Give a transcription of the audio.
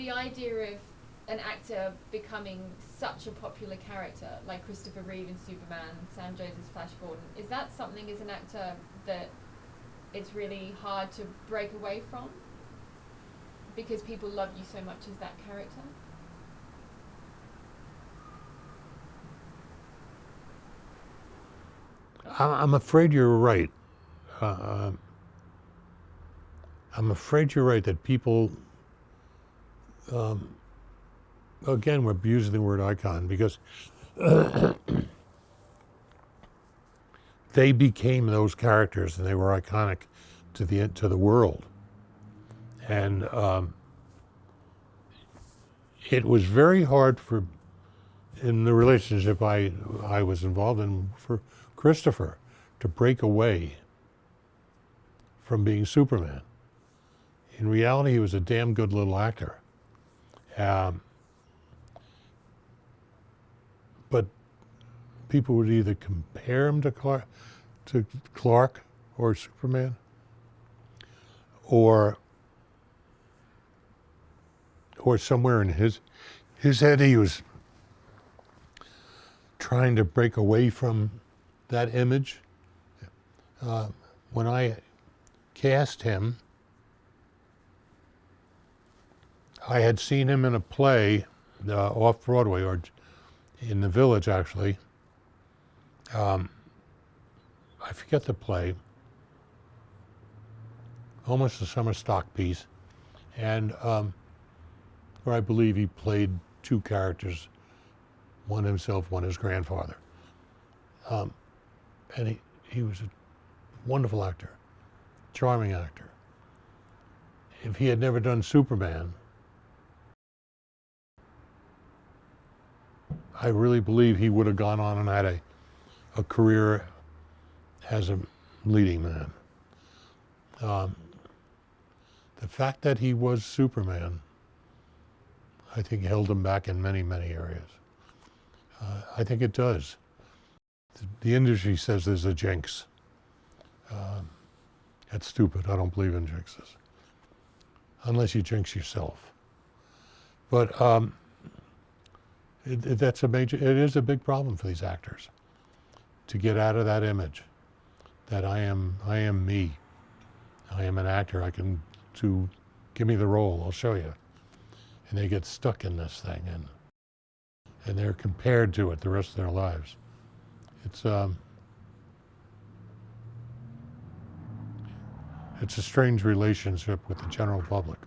the idea of an actor becoming such a popular character, like Christopher Reeve in Superman, Sam Jones as Flash Gordon, is that something as an actor that it's really hard to break away from? Because people love you so much as that character? I'm afraid you're right. Uh, I'm afraid you're right that people, um, again, we're using the word icon because they became those characters and they were iconic to the to the world. And um, it was very hard for, in the relationship I I was involved in, for Christopher to break away from being Superman. In reality, he was a damn good little actor. Um, but people would either compare him to Clark, to Clark or Superman, or or somewhere in his his head he was trying to break away from that image. Uh, when I cast him, I had seen him in a play uh, off Broadway or in the village actually. Um, I forget the play, almost a summer stock piece, and um, where I believe he played two characters, one himself, one his grandfather. Um, and he, he was a wonderful actor, charming actor. If he had never done Superman, I really believe he would have gone on and had a, a career as a leading man. Um, the fact that he was Superman, I think held him back in many, many areas. Uh, I think it does. The, industry says there's a jinx. Um, that's stupid. I don't believe in jinxes. Unless you jinx yourself. But um, it, it, that's a major, it is a big problem for these actors to get out of that image that I am, I am me. I am an actor. I can to give me the role. I'll show you. And they get stuck in this thing and and they're compared to it the rest of their lives. It's um, it's a strange relationship with the general public.